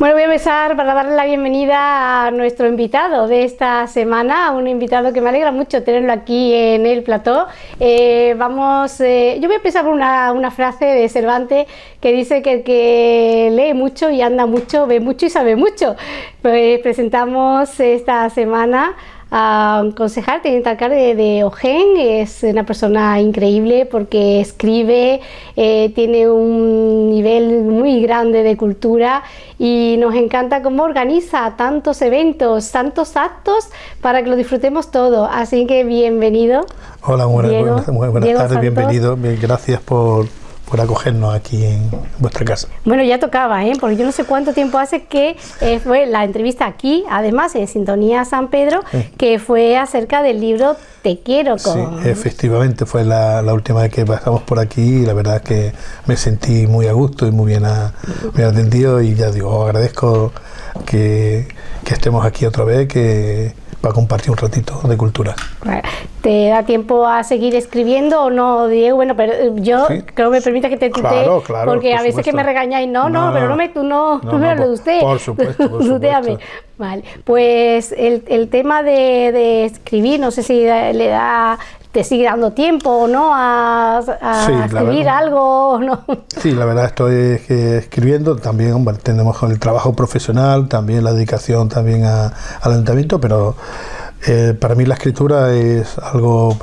Bueno, voy a empezar para darle la bienvenida a nuestro invitado de esta semana, un invitado que me alegra mucho tenerlo aquí en el plató. Eh, vamos, eh, yo voy a empezar por una, una, frase de Cervantes que dice que el que lee mucho y anda mucho, ve mucho y sabe mucho. Pues presentamos esta semana a un concejal, teniente alcalde de, Ojen, es una persona increíble porque escribe, eh, tiene un nivel muy grande de cultura y nos encanta cómo organiza tantos eventos, tantos actos para que lo disfrutemos todo. Así que bienvenido. Hola, buenas, buenas, tardes, bienvenido, gracias por por acogernos aquí en vuestra casa. Bueno, ya tocaba, ¿eh? porque yo no sé cuánto tiempo hace que eh, fue la entrevista aquí, además en Sintonía San Pedro, que fue acerca del libro Te quiero. Con... Sí, efectivamente, fue la, última vez que pasamos por aquí y la verdad es que me sentí muy a gusto y muy bien, atendido y ya digo, agradezco que, que estemos aquí otra vez, que para compartir un ratito de cultura. ¿Te da tiempo a seguir escribiendo o no, Diego? Bueno, pero eh, yo creo que me permita que te tutee, porque a veces que me regañáis, no, no, pero no me, tú no, no, me lo de usted. Por supuesto, por supuesto. Vale, pues el, el tema de, de, escribir, no sé si le da te sigue dando tiempo o no a, escribir algo no. Sí, la verdad estoy escribiendo, también tenemos el trabajo profesional, también la dedicación también al ayuntamiento, pero eh, para mí la escritura es algo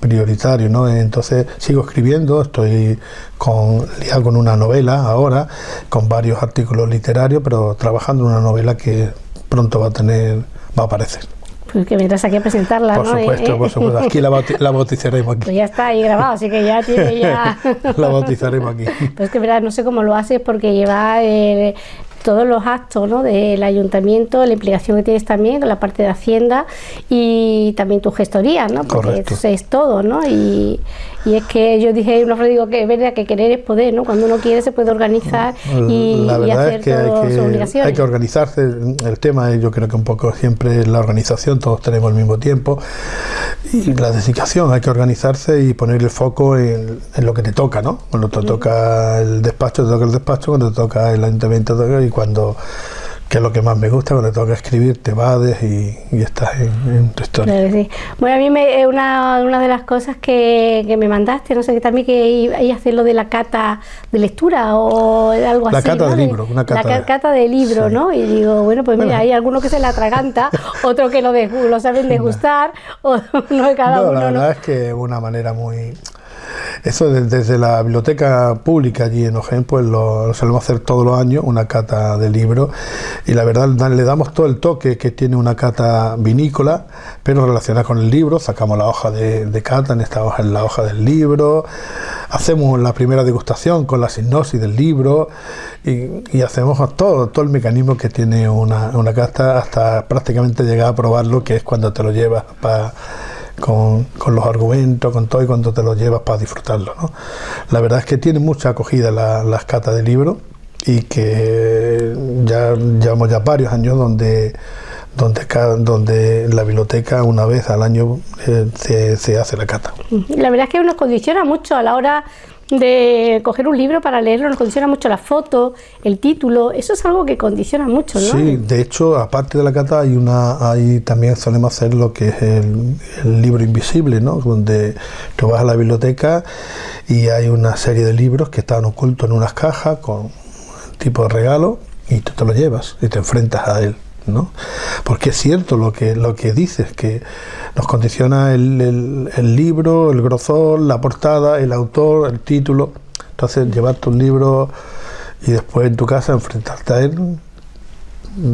prioritario, ¿no? Entonces sigo escribiendo, estoy con, liado con una novela ahora, con varios artículos literarios, pero trabajando en una novela que pronto va a tener, va a aparecer. Pues que vendrás aquí a presentarla, por Supuesto, por supuesto, aquí la, bautizaremos aquí. Pues ya está ahí grabado, así que ya tiene ya... la bautizaremos aquí. Pues que verdad, no sé cómo lo haces porque lleva eh, todos los actos ¿no? del ayuntamiento, la implicación que tienes también con la parte de Hacienda y también tu gestoría, ¿no? porque eso es todo, ¿no? Y, y, es que yo dije, no digo que es verdad que querer es poder, ¿no? Cuando uno quiere se puede organizar y, hacer todas sus obligaciones. Hay que organizarse, el tema yo creo que un poco siempre la organización, todos tenemos el mismo tiempo y la dedicación, hay que organizarse y poner el foco en, lo que te toca, ¿no? Cuando te toca el despacho, te toca el despacho, cuando te toca el ayuntamiento, te toca cuando que es lo que más me gusta, cuando tengo que escribir, te vades y, estás en, tu historia. Bueno, a mí me, una, una de las cosas que, que, me mandaste, no sé, que también que iba a hacer lo de la cata de lectura o algo así. La cata de libro, una cata. La cata de libro, ¿no? Y digo, bueno, pues mira, hay algunos que se la atraganta, otros que lo, de, lo saben degustar, o no, cada uno. La verdad es que es una manera muy eso desde la biblioteca pública allí en Ojen, pues lo, solemos hacer todos los años, una cata de libros, y la verdad le damos todo el toque que tiene una cata vinícola, pero relacionada con el libro, sacamos la hoja de, cata, en esta hoja en la hoja del libro, hacemos la primera degustación con la sinopsis del libro, y, hacemos todo, todo el mecanismo que tiene una, una cata hasta prácticamente llegar a probarlo, que es cuando te lo llevas para con, los argumentos, con todo y cuando te lo llevas para disfrutarlo. ¿no? La verdad es que tiene mucha acogida las catas de libros y que ya llevamos ya varios años donde donde, donde la biblioteca una vez al año eh, se, se, hace la cata. La verdad es que nos condiciona mucho a la hora de coger un libro para leerlo, nos condiciona mucho la foto, el título, eso es algo que condiciona mucho, ¿no? Sí, de hecho, aparte de la cata, hay una, hay también solemos hacer lo que es el, libro invisible, ¿no? Donde tú vas a la biblioteca y hay una serie de libros que están ocultos en unas cajas con tipo de regalo y tú te lo llevas y te enfrentas a él. ¿No? Porque es cierto lo que, lo que dices, que nos condiciona el, el, libro, el grosor, la portada, el autor, el título. Entonces, llevarte un libro y después en tu casa enfrentarte a él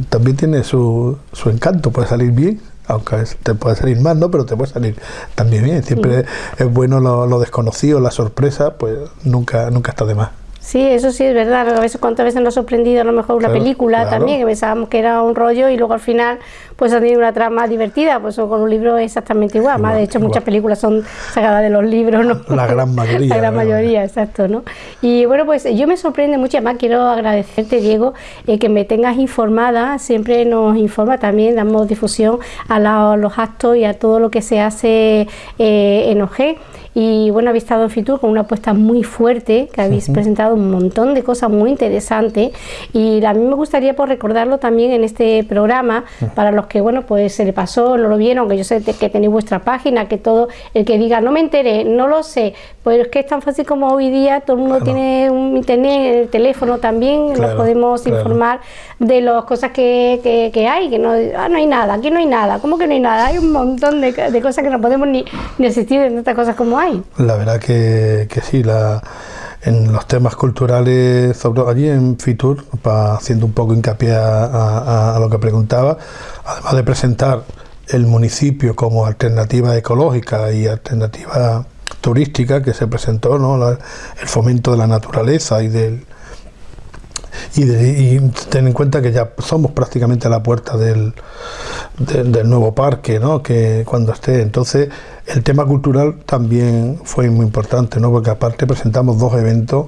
también tiene su, su encanto, puede salir bien, aunque te puede salir mal, ¿no? Pero te puede salir también bien. Siempre es bueno lo, lo, desconocido, la sorpresa, pues nunca, nunca está de más. Sí, eso sí es verdad. A veces, cuántas veces nos ha sorprendido a lo mejor una película también, que pensábamos que era un rollo y luego al final pues ha tenido una trama divertida. Pues con un libro exactamente igual. Más de hecho, muchas películas son sacadas de los libros, ¿no? La gran mayoría. La gran mayoría, exacto, ¿no? Y bueno, pues yo me sorprende mucho. Además, quiero agradecerte, Diego, eh, que me tengas informada. Siempre nos informa también, damos difusión a los actos y a todo lo que se hace eh, en OG. Y bueno, habéis estado en Fitur con una apuesta muy fuerte, que habéis presentado un montón de cosas muy interesantes y a mí me gustaría pues, recordarlo también en este programa para los que, bueno, pues se le pasó, no lo vieron, que yo sé que tenéis vuestra página, que todo, el que diga, no me enteré, no lo sé, pues es que es tan fácil como hoy día, todo el mundo tiene un internet, el teléfono también, nos podemos informar de las cosas que, que, hay, que no, ah, no hay nada, aquí no hay nada, ¿cómo que no hay nada? Hay un montón de, de cosas que no podemos ni, ni asistir en tantas cosas como hay. La verdad que, que sí, la en los temas culturales, allí en Fitur, haciendo un poco hincapié a, lo que preguntaba, además de presentar el municipio como alternativa ecológica y alternativa turística que se presentó, ¿no? el fomento de la naturaleza y del y, ten en cuenta que ya somos prácticamente a la puerta del, del, nuevo parque, ¿no? que cuando esté. Entonces, el tema cultural también fue muy importante, ¿no? porque aparte presentamos dos eventos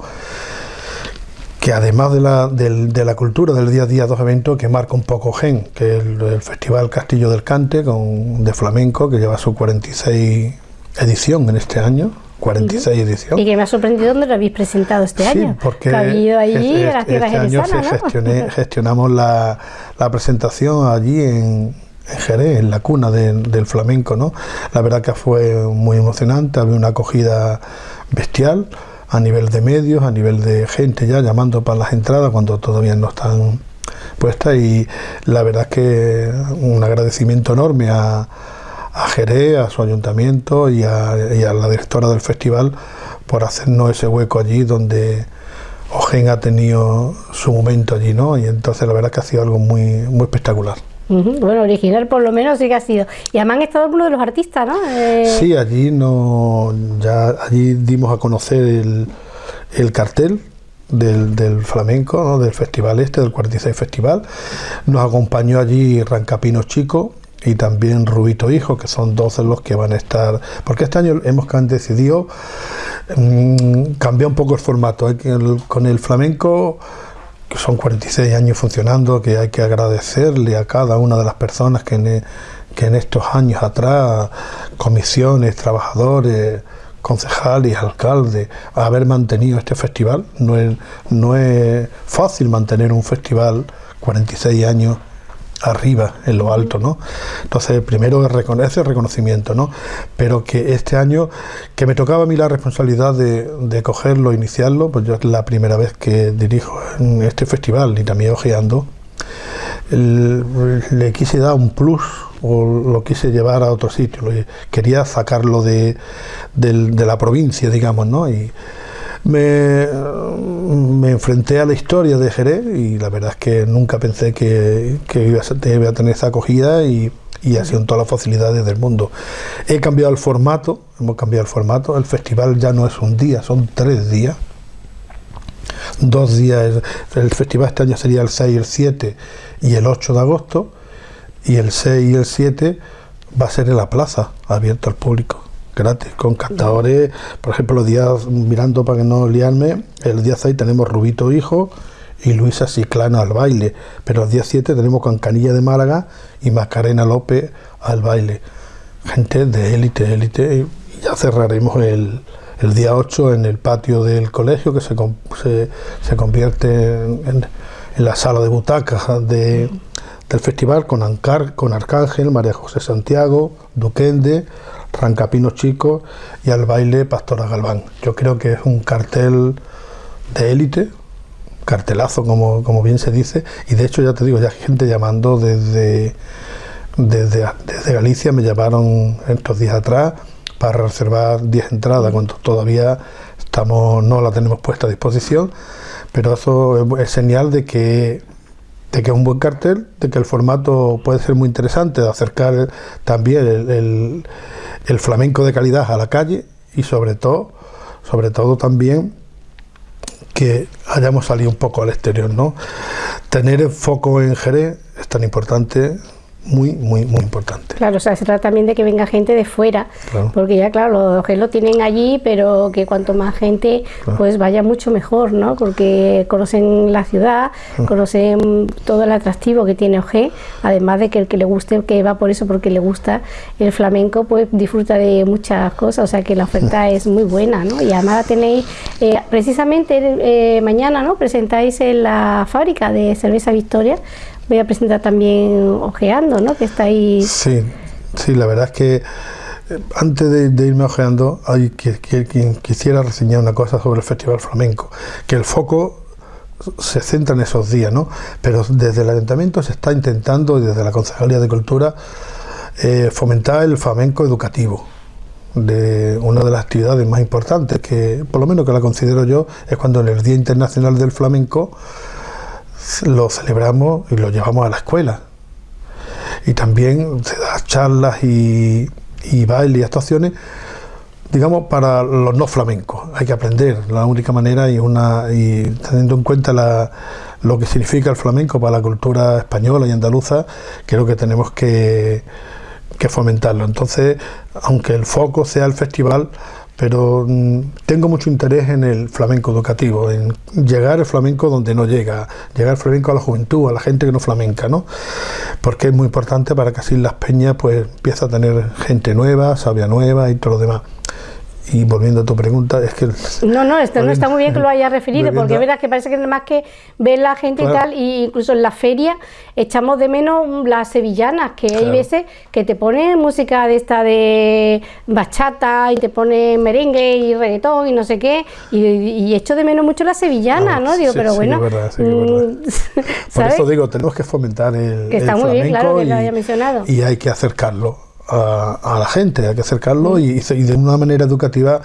que además de la, de, la cultura del día a día, dos eventos que marcan un poco Gen, que es el, Festival Castillo del Cante con, de Flamenco, que lleva su 46 edición en este año, 46 ediciones. Y que me ha sorprendido dónde lo habéis presentado este sí, año. porque ha allí este, este año gestionamos la, la, presentación allí en, Jerez, en la cuna del flamenco, ¿no? La verdad que fue muy emocionante, había una acogida bestial a nivel de medios, a nivel de gente ya llamando para las entradas cuando todavía no están puestas y la verdad que un agradecimiento enorme a a Jerez, a su ayuntamiento y a, la directora del festival por hacernos ese hueco allí donde Ogen ha tenido su momento allí, ¿no? Y entonces la verdad que ha sido algo muy, muy espectacular. Bueno, original por lo menos sí que ha sido. Y además han estado uno de los artistas, ¿no? Eh, sí, allí no, ya allí dimos a conocer el, el cartel del, del, flamenco, ¿no? del festival este, del 46 Festival. Nos acompañó allí Rancapino Chico, y también Rubito Hijo, que son dos de los que van a estar, porque este año hemos decidido mm, cambiar un poco el formato, con el flamenco que son 46 años funcionando, que hay que agradecerle a cada una de las personas que en, que en estos años atrás, comisiones, trabajadores, concejales, alcaldes, haber mantenido este festival. No es, no es fácil mantener un festival 46 años arriba, en lo alto, ¿no? Entonces, primero es reconocer reconocimiento, ¿no? Pero que este año, que me tocaba a mí la responsabilidad de, cogerlo, iniciarlo, pues yo es la primera vez que dirijo este festival y también ojeando, le quise dar un plus o lo quise llevar a otro sitio, quería sacarlo de, la provincia, digamos, ¿no? Me, me, enfrenté a la historia de Jerez y la verdad es que nunca pensé que, iba, a, tener esa acogida y, y ha sido todas las facilidades del mundo. He cambiado el formato, hemos cambiado el formato, el festival ya no es un día, son tres días. Dos días, el festival este año sería el 6 y el 7 y el 8 de agosto, y el 6 y el 7 va a ser en la plaza, abierto al público gratis, con captadores, por ejemplo, los días, mirando para que no liarme, el día 6 tenemos Rubito Hijo y Luisa Ciclana al baile, pero el día 7 tenemos Canilla de Málaga y Macarena López al baile. Gente de élite, élite, y ya cerraremos el, el día 8 en el patio del colegio, que se, se, se convierte en, en, la sala de butacas de, del festival con, Ancar, con Arcángel, María José Santiago, Duquende, Rancapino Chico y al baile Pastora Galván. Yo creo que es un cartel de élite, cartelazo como, como bien se dice, y de hecho ya te digo, ya hay gente llamando desde, desde, desde Galicia, me llamaron estos días atrás para reservar 10 entradas, cuando todavía estamos, no la tenemos puesta a disposición, pero eso es señal de que de que es un buen cartel, de que el formato puede ser muy interesante, de acercar también el, flamenco de calidad a la calle y sobre todo, sobre todo también que hayamos salido un poco al exterior, ¿no? Tener el foco en Jerez es tan importante, muy, muy, muy importante. Claro, o sea, se trata también de que venga gente de fuera, porque ya, claro, los que lo tienen allí, pero que cuanto más gente, pues vaya mucho mejor, ¿no? Porque conocen la ciudad, conocen todo el atractivo que tiene OG, además de que el que le guste, que va por eso, porque le gusta el flamenco, pues disfruta de muchas cosas, o sea que la oferta es muy buena, ¿no? Y además la tenéis, eh, precisamente eh, mañana, ¿no? Presentáis en la fábrica de cerveza Victoria, voy a presentar también Ojeando, ¿no? Que está ahí. Sí, sí, la verdad es que eh, antes de, irme ojeando, hay que, quien quisiera reseñar una cosa sobre el Festival Flamenco, que el foco se centra en esos días, ¿no? Pero desde el ayuntamiento se está intentando, desde la Concejalía de Cultura, eh, fomentar el flamenco educativo de una de las actividades más importantes que por lo menos que la considero yo es cuando en el Día Internacional del Flamenco lo celebramos y lo llevamos a la escuela. Y también se da charlas y, y baile y actuaciones, digamos, para los no flamencos. Hay que aprender, la única manera y, una, y teniendo en cuenta la, lo que significa el flamenco para la cultura española y andaluza, creo que tenemos que, que fomentarlo. Entonces, aunque el foco sea el festival, pero mm, tengo mucho interés en el flamenco educativo, en llegar el flamenco donde no llega, llegar el flamenco a la juventud, a la gente que no flamenca, ¿no? Porque es muy importante para que así las peñas pues empiece a tener gente nueva, sabia nueva y todo lo demás. Y volviendo a tu pregunta, es que... No, no, esto no está muy bien que lo haya referido, porque es verdad que parece que más que ver la gente y tal, y incluso en la feria echamos de menos las sevillanas, que hay veces que te ponen música de esta de bachata y te ponen merengue y reggaetón y no sé qué, y, echo de menos mucho la sevilla ¿no? Digo, pero bueno... Mm, Por eso digo, tenemos que fomentar el, que está muy bien, claro, que lo haya mencionado. Y hay que acercarlo a, la gente, hay que acercarlo y, de una manera educativa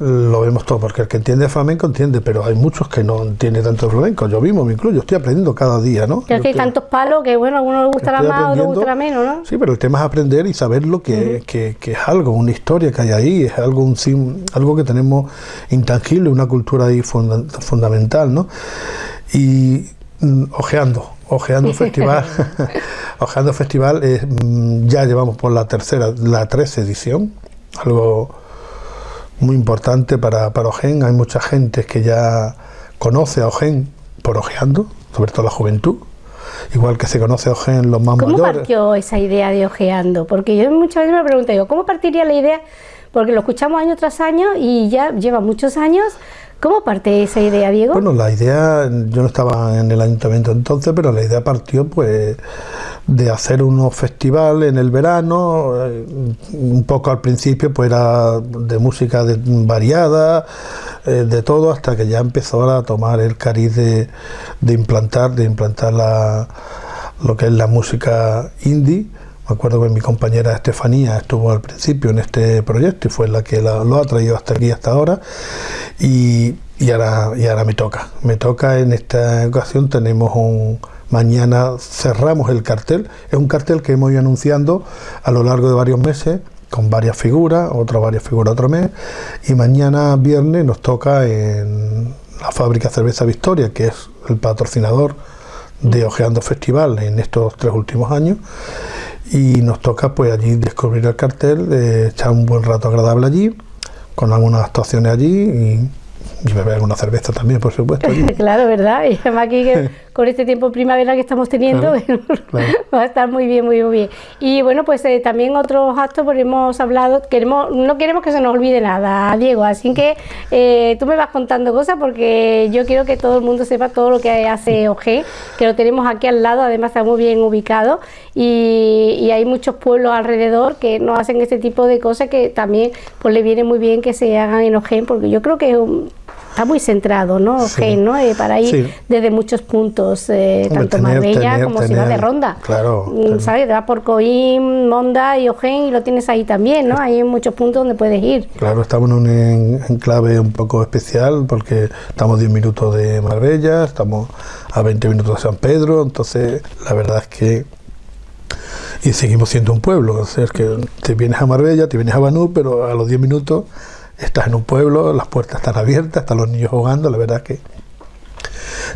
lo vemos todo, porque el que entiende flamenco entiende, pero hay muchos que no entienden tanto flamenco. Yo mismo me incluyo, estoy aprendiendo cada día, ¿no? que hay tantos palos que, bueno, a uno le gustará más, a otro le gustará menos, ¿no? Sí, pero el tema es aprender y saber lo que, que, es algo, una historia que hay ahí, es algo, un, algo que tenemos intangible, una cultura ahí fundamental, ¿no? Y mm, ojeando, Ojeando Festival, Ojeando Festival mm, ya llevamos por la tercera, la 13 edición, algo muy importante para, para Ojen. Hay mucha gente que ya conoce a Ojen por Ojeando, sobre todo la juventud. Igual que se conoce a Ojen los más mayores. ¿Cómo partió esa idea de Ojeando? Porque yo muchas veces me pregunto, yo, ¿cómo partiría la idea? Porque lo escuchamos año tras año y ya lleva muchos años ¿Cómo parte esa idea, Diego? Bueno, la idea, yo no estaba en el ayuntamiento entonces, pero la idea partió pues de hacer unos festivales en el verano, eh, un poco al principio pues era de música variada, eh, de todo, hasta que ya empezó a tomar el cariz de, implantar, de implantar la, lo que es la música indie. Me acuerdo que mi compañera Estefanía estuvo al principio en este proyecto y fue la que lo ha traído hasta aquí, hasta ahora. Y, ahora, y ahora me toca. Me toca en esta ocasión, tenemos un... Mañana cerramos el cartel. Es un cartel que hemos ido anunciando a lo largo de varios meses con varias figuras, otras varias figuras otro mes. Y mañana viernes nos toca en la fábrica Cerveza Victoria, que es el patrocinador de Ojeando Festival en estos tres últimos años y nos toca pues allí descubrir el cartel, eh, echar un buen rato agradable allí con algunas actuaciones allí y y beber alguna cerveza también, por supuesto. claro, ¿verdad? Y además aquí con este tiempo primavera que estamos teniendo va a estar muy bien, muy, bien. Y bueno, pues eh, también otros actos, porque hemos hablado, queremos, no queremos que se nos olvide nada, Diego, así que eh, tú me vas contando cosas porque yo quiero que todo el mundo sepa todo lo que hace OG, que lo tenemos aquí al lado, además está muy bien ubicado. Y, y hay muchos pueblos alrededor que no hacen este tipo de cosas que también pues le viene muy bien que se hagan en OG, porque yo creo que es un, está muy centrado, ¿no? ¿no? Eh, para ir desde muchos puntos, eh, tanto Marbella como Ciudad de Ronda. Claro. Mm, ¿Sabes? Te vas por Coim, Monda y Ojén y lo tienes ahí también, ¿no? Hay muchos puntos donde puedes ir. Claro, estamos en un enclave un poco especial porque estamos a 10 minutos de Marbella, estamos a 20 minutos de San Pedro, entonces la verdad es que y seguimos siendo un pueblo, o sea, es que te vienes a Marbella, te vienes a Banú, pero a los 10 minutos estás en un pueblo, las puertas están abiertas, están los niños jugando, la verdad que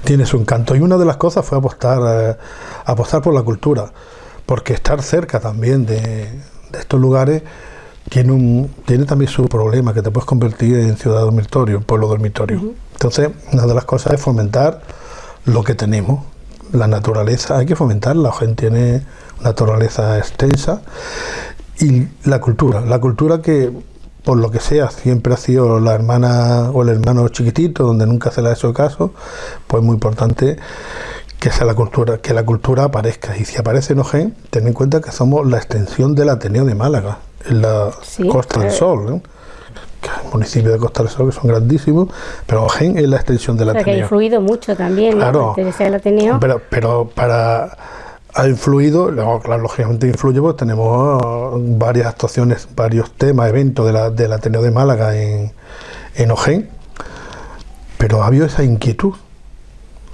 tiene su encanto. Y una de las cosas fue apostar, eh, apostar por la cultura, porque estar cerca también de, estos lugares tiene, un, tiene también su problema, que te puedes convertir en ciudad dormitorio, pueblo dormitorio. Entonces, una de las cosas es fomentar lo que tenemos, la naturaleza, hay que fomentarla, la gente tiene naturaleza extensa y la cultura, la cultura que por lo que sea siempre ha sido la hermana o el hermano chiquitito donde nunca se le ha hecho caso, pues muy importante que sea la cultura, que la cultura aparezca. Y si aparece en Ojén, ten en cuenta que somos la extensión del Ateneo de Málaga, en la Costa del Sol, que el municipio de Costa del Sol que son grandísimos, pero Ojén es la extensión del Ateneo. que ha influido mucho también, claro, Pero, pero para ha influido, lógicamente influye, pues tenemos varias actuaciones, varios temas, eventos del Ateneo de Málaga en, en Ojén, pero ha habido esa inquietud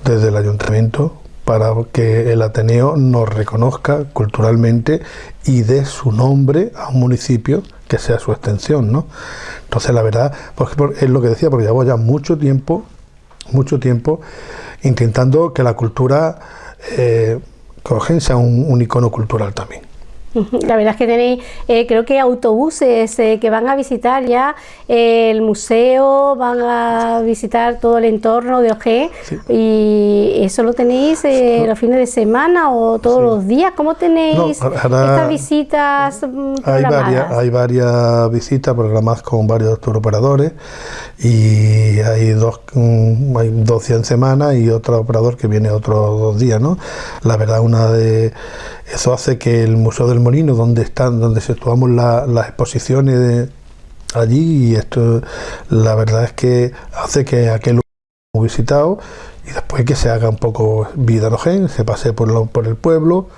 desde el ayuntamiento para que el Ateneo nos reconozca culturalmente y dé su nombre a un municipio que sea su extensión, ¿no? Entonces la verdad, pues es lo que decía, porque llevamos ya mucho tiempo, mucho tiempo intentando que la cultura eh, sea un, un icono cultural también. La verdad es que tenéis, eh, creo que autobuses eh, que van a visitar ya eh, el museo, van a visitar todo el entorno de OG y eso lo tenéis los fines de semana o todos los días. ¿Cómo tenéis estas visitas? Mm, hay varias, hay varias visitas programadas con varios operadores y hay dos, mm, hay dos días en semana y otro operador que viene otros dos días. ¿no? La verdad, una de eso hace que el Museo del Molino, donde están, donde situamos las exposiciones allí, y esto la verdad es que hace que aquel lugar visitado y después que se haga un poco vida gen, se pase por, por el pueblo,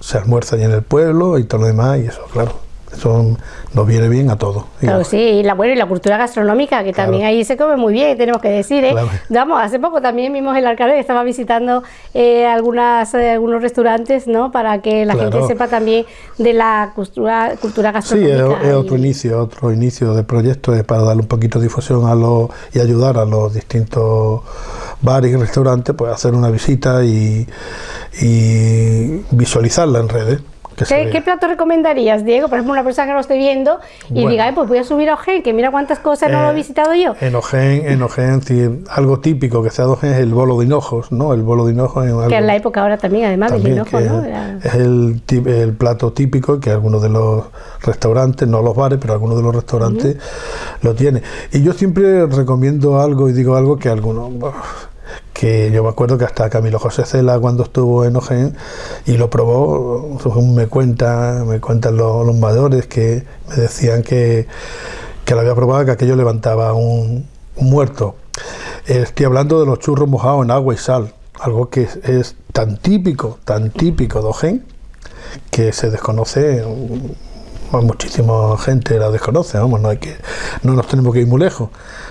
se almuerza allí en el pueblo y todo lo demás, y eso, claro eso nos viene bien a todos. Claro, sí, y la, bueno, y la cultura gastronómica, que también ahí se come muy bien, tenemos que decir. ¿eh? Vamos, hace poco también vimos el alcalde que estaba visitando eh, algunas, eh, algunos restaurantes, ¿no? Para que la gente sepa también de la cultura, cultura gastronómica. Sí, es, otro inicio, otro inicio de proyecto es para darle un poquito de difusión a los y ayudar a los distintos bares y restaurantes, pues hacer una visita y, y visualizarla en redes. ¿Qué, plato recomendarías, Diego? Por ejemplo, una persona que lo esté viendo y diga, pues voy a subir a Ojén, que mira cuántas cosas no lo he eh, visitado yo. En Ojén, en Ojén, algo típico que sea de Ojén es el bolo de hinojos, ¿no? El bolo de hinojos es algo, Que es la época ahora también, además del hinojo, ¿no? Es el, el, plato típico que algunos de los restaurantes, no los bares, pero algunos de los restaurantes lo tienen. Y yo siempre recomiendo algo y digo algo que algunos que yo me acuerdo que hasta Camilo José Cela cuando estuvo en Ojén y lo probó, me cuenta, me cuentan los, mayores que me decían que, que lo había probado, que aquello levantaba un, muerto. Estoy hablando de los churros mojados en agua y sal, algo que es, tan típico, tan típico de Ojén, que se desconoce muchísima gente la desconoce, vamos, no hay que, no nos tenemos que ir muy lejos.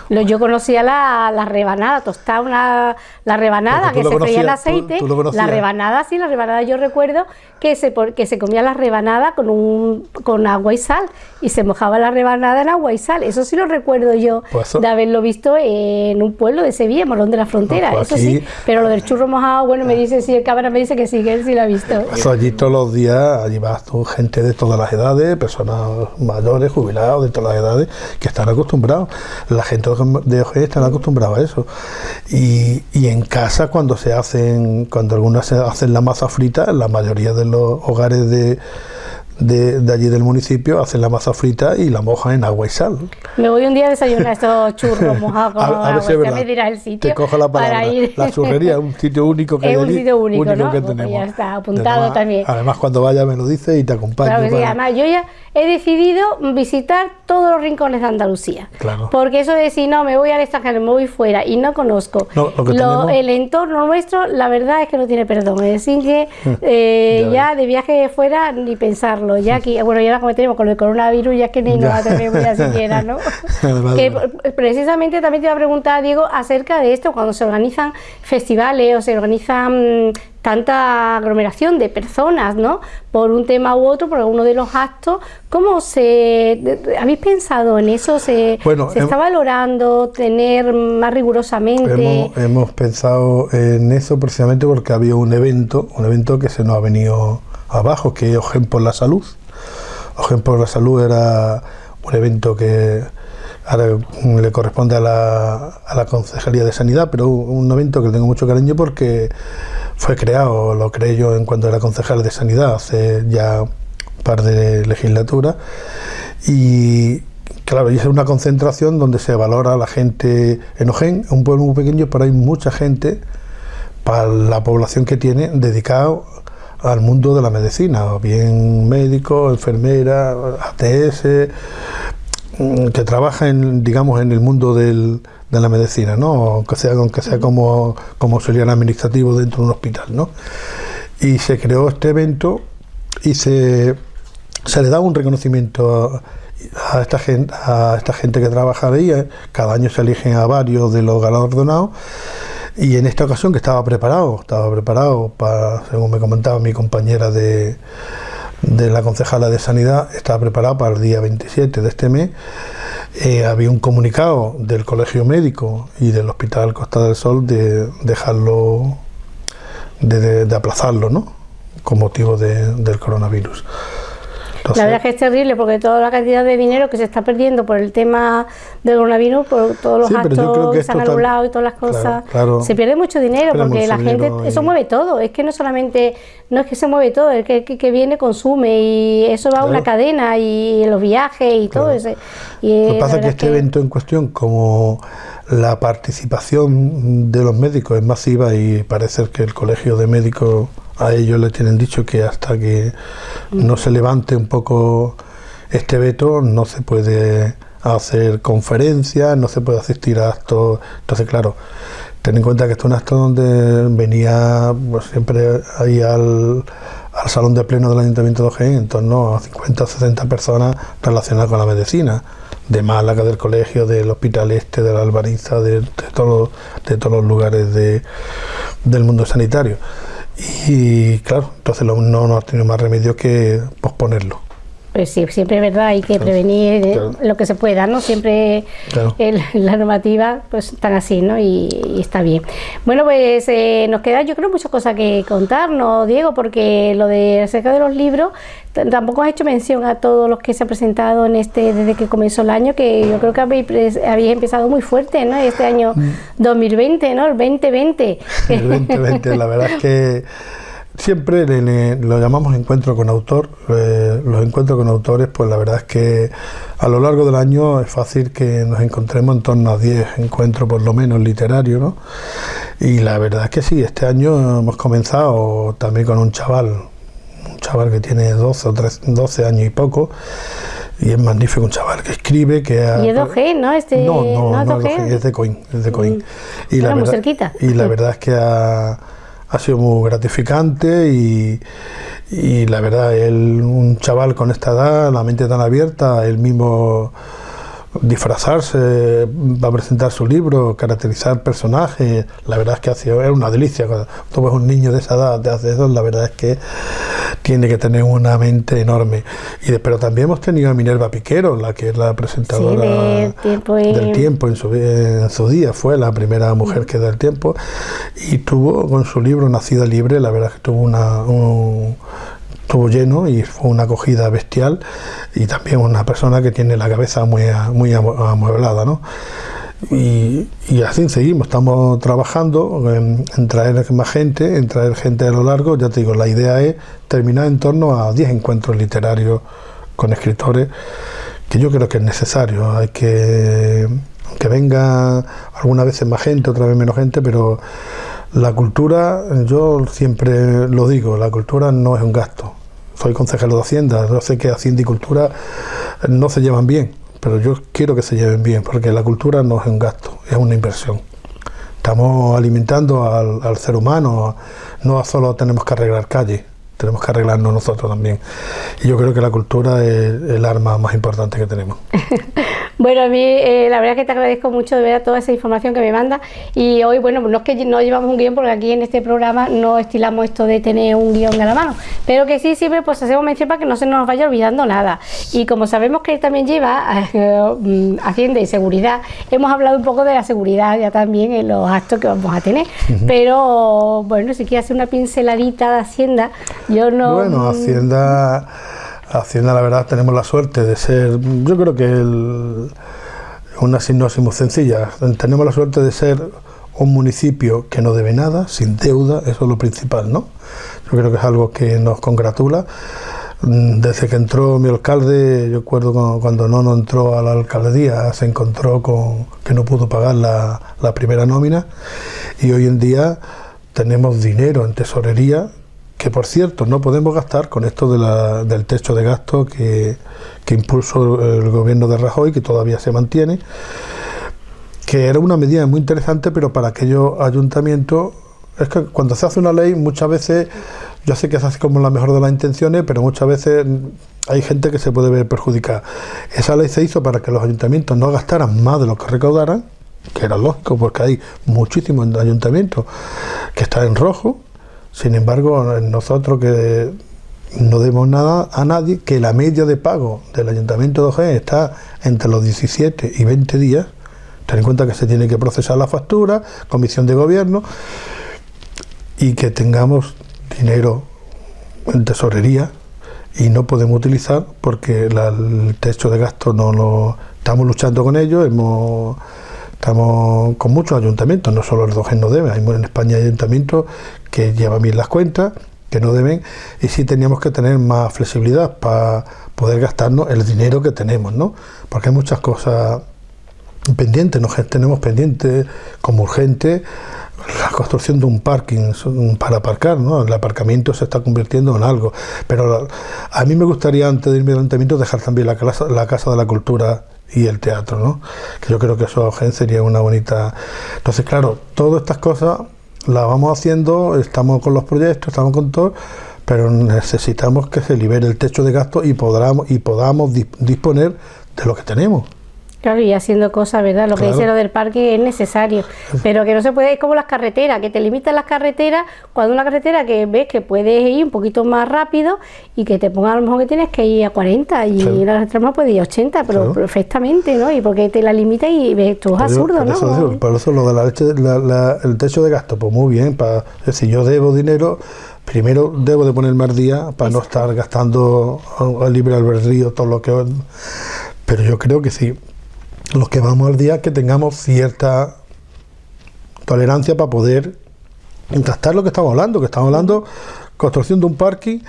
Yo conocía la, la rebanada, tostada una, la rebanada que se freía el aceite. la rebanada, sí, la rebanada yo recuerdo que se, que se comía la rebanada con, un, con agua y sal y se mojaba la rebanada en agua y sal. Eso sí lo recuerdo yo pues de haberlo visto en un pueblo de Sevilla, Morón de la Frontera, pues eso sí. Pero lo del churro mojado, bueno, me dice, si el cámara me dice que sí, que él sí lo ha visto. Eso allí todos los días, allí vas tú, gente de todas las edades, personas mayores, jubilados, de todas las edades, que están acostumbrados. La gente de OG están acostumbrados a eso. Y, y, en casa, cuando se hacen, cuando algunas se hacen la masa frita, la mayoría de los hogares de de, allí del municipio, hacen la masa frita y la mojan en agua y sal. Me voy un día a desayunar estos churros mojados con a, agua, ya me dirá el sitio. Te cojo la palabra. La churrería es un sitio único que es un sitio único, ¿no? que pues ya está, apuntado también. Además, cuando vaya me lo dice y te acompaño. Claro, sí, además, yo ya he decidido visitar todos los rincones de Andalucía. Claro. Porque eso de si no, me voy al extranjero, me voy fuera y no conozco el entorno nuestro, la verdad es que no tiene perdón. Es decir, que mm. eh, ya de viaje fuera ni pensarlo ya bueno, ya como tenemos con el coronavirus, ya que ni nos atrevemos ya siquiera, ¿no? que precisamente también te iba a preguntar, Diego, acerca de esto, cuando se organizan festivales o se organizan mm, tanta aglomeración de personas, ¿no? Por un tema u otro, por alguno de los actos, ¿cómo se... ¿Habéis pensado en eso? ¿Se, ¿se está valorando tener más rigurosamente? Hemos, hemos, pensado en eso precisamente porque había un evento, un evento que se nos ha venido abajo, que es Ogen por la Salud. Ogen por la Salud era un evento que ahora le corresponde a la, a la Concejalía de Sanidad, pero un evento que tengo mucho cariño porque fue creado, lo creé yo en cuanto era concejal de Sanidad hace ya un par de legislaturas y claro, y es una concentración donde se valora a la gente en Ojén, un pueblo muy pequeño, pero hay mucha gente para la población que tiene dedicado al mundo de la medicina, bien médico, enfermera, ATS, mm, que trabaja en, digamos, en el mundo de la medicina, ¿no? Aunque sea, aunque sea como, como auxiliar administrativo dentro de un hospital, ¿no? Y se creó este evento y se, se le da un reconocimiento a, esta gente, a esta gente que trabaja ahí. Cada año se eligen a varios de los galardonados. Y en esta ocasión que estaba preparado, estaba preparado para, según me comentaba mi compañera de, de la concejala de Sanidad, estaba preparado para el día 27 de este mes eh, había un comunicado del Colegio Médico y del Hospital Costa del Sol de dejarlo, de, aplazarlo, ¿no? Con motivo del coronavirus la verdad es que es terrible porque toda la cantidad de dinero que se está perdiendo por el tema del coronavirus, por todos los actos que, se han anulado y todas las cosas, se pierde mucho dinero porque la gente, eso mueve todo, es que no solamente, no es que se mueve todo, es que, que, viene consume y eso va a una cadena y los viajes y todo eso. Y Lo que pasa es que este evento en cuestión, como la participación de los médicos es masiva y parece que el Colegio de Médicos a ellos le tienen dicho que hasta que no se levante un poco este veto no se puede hacer conferencias, no se puede asistir a actos. Entonces, claro, ten en cuenta que esto es un acto donde venía pues, siempre ahí al, al, salón de pleno del Ayuntamiento de Ojén en torno a 50 o 60 personas relacionadas con la medicina, de Málaga, del colegio, del hospital este, de la Albariza, de, de, de todos los lugares de, del mundo sanitario. Y claro, entonces no, no ha tenido más remedio que posponerlo. Pues sí, siempre es verdad, hay que prevenir eh, lo que se pueda, ¿no? Siempre la normativa, pues están así, ¿no? Y, está bien. Bueno, pues eh, nos queda, yo creo, muchas cosas que contarnos, Diego, porque lo de acerca de los libros, tampoco has hecho mención a todos los que se han presentado en este, desde que comenzó el año, que yo creo que habéis, habéis empezado muy fuerte, ¿no? Este año 2020, mm. ¿no? El 2020. El 2020, la verdad es que Siempre lo llamamos encuentro con autor. Eh, los encuentros con autores, pues la verdad es que a lo largo del año es fácil que nos encontremos en torno a 10 encuentros por lo menos literarios, ¿no? Y la verdad es que sí, este año hemos comenzado también con un chaval, un chaval que tiene 12 o 13, 12 años y poco, y es magnífico, un chaval que escribe, que Y es de ¿no? Este, no, no, no, es, de Coin, es de Coin. Mm. Y, la verdad, cerquita. y la verdad es que ha ha sido muy gratificante y, la verdad, él, un chaval con esta edad, la mente tan abierta, él mismo disfrazarse, va a presentar su libro, caracterizar personajes, la verdad es que ha sido, es una delicia. Cuando tú ves un niño de esa edad de hace eso, la verdad es que tiene que tener una mente enorme. Y pero también hemos tenido a Minerva Piquero, la que es la presentadora del tiempo en su, día, fue la primera mujer que da el tiempo, y tuvo con su libro Nacida Libre, la verdad es que tuvo una, un, estuvo lleno y fue una acogida bestial y también una persona que tiene la cabeza muy, muy amueblada, ¿no? Y, así seguimos, estamos trabajando en, traer más gente, en traer gente a lo largo, ya te digo, la idea es terminar en torno a 10 encuentros literarios con escritores, que yo creo que es necesario, hay que que venga algunas veces más gente, otra vez menos gente, pero la cultura, yo siempre lo digo, la cultura no es un gasto. Soy consejero de Hacienda, yo sé que Hacienda y cultura no se llevan bien, pero yo quiero que se lleven bien, porque la cultura no es un gasto, es una inversión. Estamos alimentando al, al ser humano, no solo tenemos que arreglar calles, tenemos que arreglarnos nosotros también. Y yo creo que la cultura es el arma más importante que tenemos. bueno, a mí eh, la verdad es que te agradezco mucho de ver toda esa información que me manda y hoy, bueno, no es que no llevamos un guion porque aquí en este programa no estilamos esto de tener un guion a la mano, pero que sí siempre pues hacemos mención para que no se nos vaya olvidando nada. Y como sabemos que él también lleva eh, Hacienda y seguridad, hemos hablado un poco de la seguridad ya también en los actos que vamos a tener, pero bueno, si quieres hacer una pinceladita de Hacienda, No... Bueno, Hacienda, Hacienda la verdad tenemos la suerte de ser, yo creo que una sinopsis muy sencilla, tenemos la suerte de ser un municipio que no debe nada, sin deuda, eso es lo principal, ¿no? Yo creo que es algo que nos congratula. Mm, desde que entró mi alcalde, yo recuerdo cuando no, no entró a la alcaldía, se encontró con que no pudo pagar la, la primera nómina y hoy en día tenemos dinero en tesorería que por cierto no podemos gastar con esto de la, del techo de gasto que, que impulsó el gobierno de Rajoy, que todavía se mantiene, que era una medida muy interesante, pero para aquellos ayuntamientos, es que cuando se hace una ley muchas veces yo sé que se hace como la mejor de las intenciones, pero muchas veces hay gente que se puede ver perjudicada. Esa ley se hizo para que los ayuntamientos no gastaran más de lo que recaudaran, que era lógico porque hay muchísimos ayuntamientos que están en rojo. Sin embargo, nosotros que no demos nada a nadie, que la media de pago del ayuntamiento de Ojén está entre los 17 y 20 días. Ten en cuenta que se tiene que procesar la factura, comisión de gobierno, y que tengamos dinero en tesorería y no podemos utilizar porque el techo de gasto no lo estamos luchando con ello, hemos, estamos con muchos ayuntamientos, no solo el Dogen no debe, hay en España ayuntamientos que llevan bien las cuentas, que no deben, y sí teníamos que tener más flexibilidad para poder gastarnos el dinero que tenemos, ¿no? Porque hay muchas cosas pendientes, nos tenemos pendientes como urgente la construcción de un parking para aparcar, ¿no? El aparcamiento se está convirtiendo en algo. Pero a mí me gustaría, antes de irme al ayuntamiento, dejar también la casa, la casa de la Cultura y el teatro, ¿no? Que yo creo que eso sería una bonita... Entonces, claro, todas estas cosas las vamos haciendo, estamos con los proyectos, estamos con todo, pero necesitamos que se libere el techo de gasto y, podamos, y podamos disponer de lo que tenemos. Claro, y haciendo cosas, ¿verdad? Lo que dice lo del parque es necesario, pero que no se puede, es como las carreteras, que te limitan las carreteras, cuando una carretera que ves que puedes ir un poquito más rápido y que te ponga a lo mejor que tienes que ir a 40 y la carretera más puede ir a 80, pero perfectamente, ¿no? Y porque te la limita y ves, esto es absurdo, ¿no? Eso, por eso lo de la leche, el techo de gasto, pues muy bien, para, si yo debo dinero, primero debo de ponerme al día para no estar gastando al libre albedrío todo lo que... Pero yo creo que sí, los que vamos al día, que tengamos cierta tolerancia para poder gastar lo que estamos hablando, que estamos hablando construcción de un parking,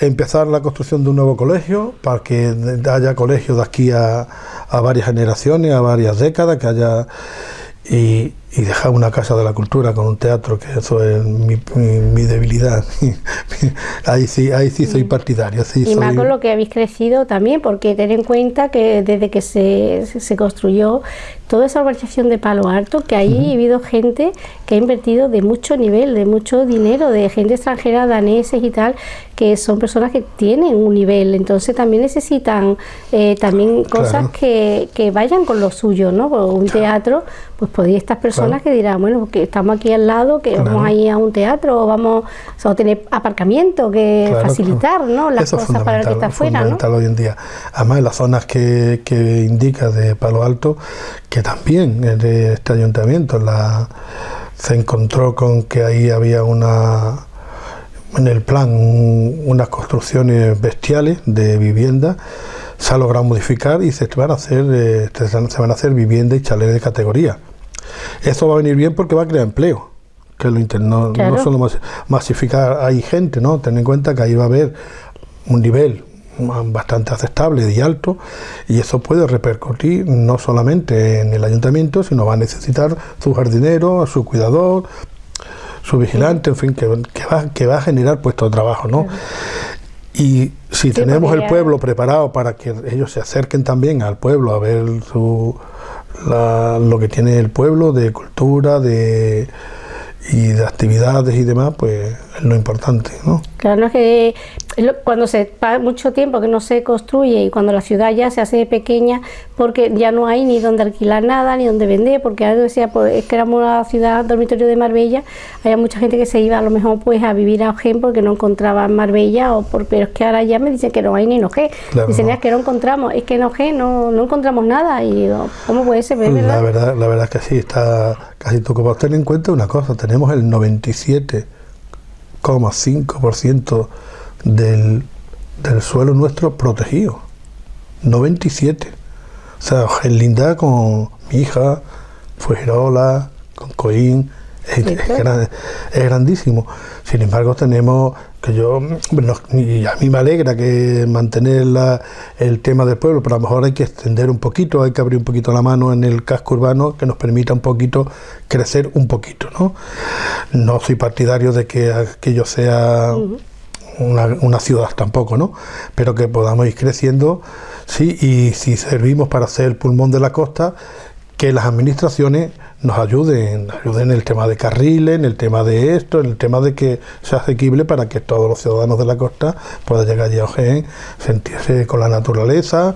empezar la construcción de un nuevo colegio, para que haya colegios de aquí a, a varias generaciones, a varias décadas, que haya dejar una casa de la cultura con un teatro, que eso es mi, debilidad. ahí sí, ahí sí soy mm. partidario. y más con lo que habéis crecido también, porque ten en cuenta que desde que se, se construyó toda esa urbanización de Palo Alto, que ahí ha habido gente que ha invertido de mucho nivel, de mucho dinero, de gente extranjera, daneses y tal, que son personas que tienen un nivel, entonces también necesitan eh, también cosas que, que, vayan con lo suyo, ¿no? un teatro, pues podría estas personas que dirán, bueno, que estamos aquí al lado, que vamos a ir a un teatro, o vamos a tener aparcamiento, que facilitar, ¿no? Las cosas para el que está afuera, fundamental hoy en día. Además, en las zonas que, que indica de Palo Alto, que también de este ayuntamiento la, se encontró con que ahí había una en el plan unas construcciones bestiales de vivienda. Se ha logrado modificar y se van a hacer eh, se van a hacer viviendas y chalets de categoría eso va a venir bien porque va a crear empleo que lo no, no solo masificar hay gente no ten en cuenta que ahí va a haber un nivel bastante aceptable y alto y eso puede repercutir no solamente en el ayuntamiento sino va a necesitar su jardinero, su cuidador su vigilante, en fin, que, va, que va a generar puestos de trabajo, ¿no? Y si tenemos el pueblo preparado para que ellos se acerquen también al pueblo a ver su, lo que tiene el pueblo de cultura, de y de actividades y demás, pues es lo importante, ¿no? Claro, es que cuando se pasa mucho tiempo que no se construye y cuando la ciudad ya se hace pequeña porque ya no hay ni donde alquilar nada ni donde vender porque algo decía pues es que éramos una ciudad dormitorio de Marbella había mucha gente que se iba a lo mejor pues a vivir a Ojén porque no encontraba Marbella o por, pero es que ahora ya me dicen que no hay ni en Ojén. Dicen es que no encontramos es que en Ojén no, no encontramos nada y digo ¿cómo puede ser? La verdad, la verdad es que sí está casi como tener en cuenta una cosa tenemos el 97 99,5% del, del suelo nuestro protegido. 97. O sea, Linda con mi hija, Fuerola, con Coín, es, es, grandísimo. Sin embargo, tenemos que yo, y a mí me alegra que mantener el tema del pueblo, pero a lo mejor hay que extender un poquito, hay que abrir un poquito la mano en el casco urbano que nos permita un poquito crecer un poquito. No, no soy partidario de que aquello sea una, una ciudad tampoco, ¿no? pero que podamos ir creciendo, sí, y si servimos para ser el pulmón de la costa, que las administraciones nos ayuden, ayuden en el tema de carriles, en el tema de esto, en el tema de que sea asequible para que todos los ciudadanos de la costa puedan llegar allí a Ojén, sentirse con la naturaleza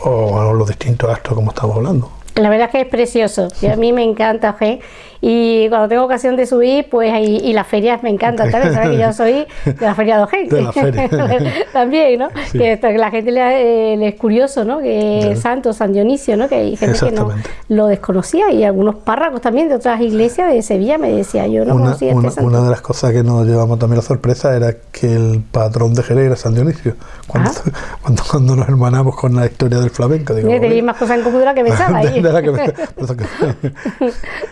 o los distintos actos como estamos hablando. La verdad es que es precioso, y a mí me encanta Ojén y cuando tengo ocasión de subir, pues ahí, y las ferias me encantan también, sabes que yo soy de la feria de Ojén. también, ¿no? Que, la gente le, le, es curioso, ¿no? Que es Santo, San Dionisio, ¿no? Que hay gente que no lo desconocía y algunos párrafos también de otras iglesias de Sevilla me decía, yo no conocía este una, santo. Una de las cosas que nos llevamos también la sorpresa era que el patrón de Jerez era San Dionisio. Cuando, ah. cuando, cuando, nos hermanamos con la historia del flamenco. Digo, Tenéis más cosas en común de la que pensaba. ¿eh?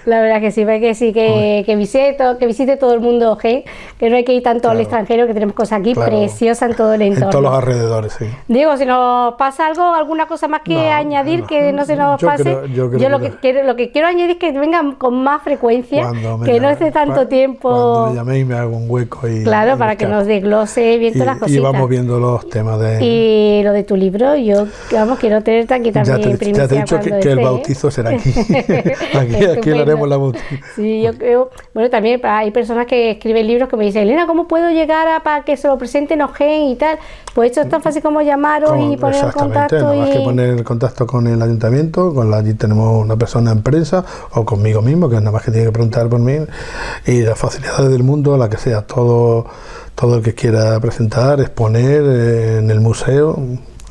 la verdad que sí que sí, que, que, visite, que visite todo el mundo que no hay que ir tanto al extranjero, que tenemos cosas aquí preciosas en todo el entorno. En todos los alrededores, sí. Diego, si nos pasa algo, alguna cosa más que añadir que no se nos pase. yo, lo, que, quiero, lo que quiero añadir es que vengan con más frecuencia, que no esté tanto tiempo. Cuando me llaméis me hago un hueco y. Claro, para que nos desglose bien todas las cositas. Y vamos viendo los temas de. Y lo de tu libro, yo, vamos, quiero tenerte aquí también. Ya te, ya te he dicho que, el bautizo será aquí. aquí, aquí lo haremos la bautizo. Sí, yo creo, bueno, también hay personas que escriben libros que me dicen, Elena, ¿cómo puedo llegar a para que se lo presenten OGEN y tal? Pues esto es tan fácil como llamaros y poner en contacto. Y... que poner en contacto con el ayuntamiento, con la, allí tenemos una persona en prensa o conmigo mismo, que nada más que tiene que preguntar por mí, y las facilidades del mundo, la que sea, todo, todo el que quiera presentar, exponer eh, en el museo,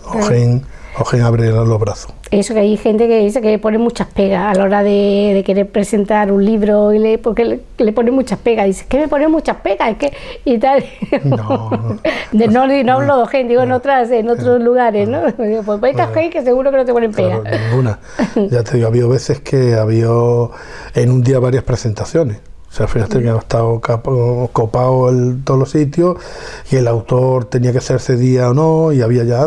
OGEN, OGEN abre los brazos. Eso que hay gente que dice que pone muchas pegas a la hora de, querer presentar un libro y le, porque le, pone muchas pegas. Dice que me pone muchas pegas es que y tal. No de, no, no, hablo de gente digo en otras en otros lugares no pues pues gente que seguro que no te ponen pegas ninguna. Ya te digo ha habido veces que ha habido en un día varias presentaciones. O sea, fíjate que ha estado copado en todos los sitios y el autor tenía que hacerse día o no y había ya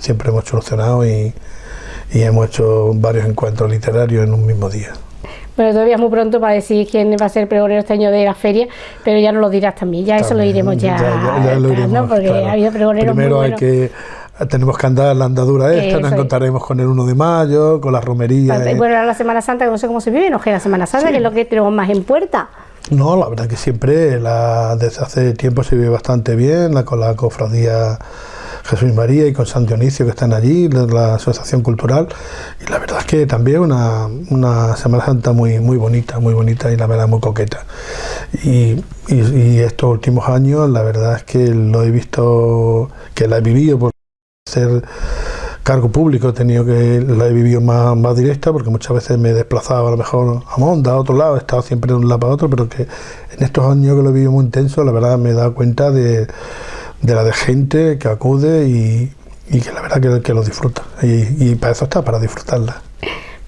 siempre hemos solucionado y y hemos hecho varios encuentros literarios en un mismo día. Bueno, todavía es muy pronto para decir quién va a ser el pregonero este año de la feria, pero ya nos lo dirás también, ya eso lo iremos ya, ya, lo iremos, ¿no? porque ha habido pregoneros Primero hay que tenemos que andar la andadura esta, nos encontraremos con el 1 de mayo, con la romería. Bueno, la Semana Santa, que no sé cómo se vive, no que la Semana Santa, que es lo que tenemos más en puerta. No, la verdad que siempre, la, desde hace tiempo se vive bastante bien, la, con la cofradía Jesús María y con San Dionisio que están allí, la, Asociación Cultural. Y la verdad es que también una, una Semana Santa muy, muy bonita, muy bonita y la verdad muy coqueta. Y, estos últimos años la verdad es que lo he visto, que la he vivido por ser cargo público he tenido que la he vivido más, más directa porque muchas veces me he desplazado a lo mejor a Monda, a otro lado, he estado siempre de un lado para otro, pero que en estos años que lo he vivido muy intenso, la verdad me he dado cuenta de, de la de gente que acude y, que la verdad que, que lo disfruta. Y, para eso está, para disfrutarla.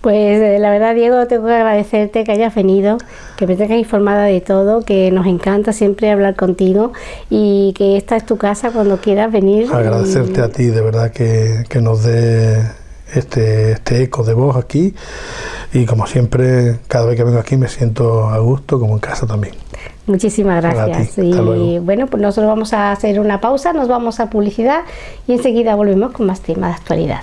Pues eh, la verdad, Diego, tengo que agradecerte que hayas venido, que me tengas informada de todo, que nos encanta siempre hablar contigo y que esta es tu casa cuando quieras venir. Agradecerte a ti, de verdad, que, que nos dé este, este eco de voz aquí y como siempre, cada vez que vengo aquí me siento a gusto, como en casa también. Muchísimas gracias. Y bueno, pues nosotros vamos a hacer una pausa, nos vamos a publicidad y enseguida volvemos con más temas de actualidad.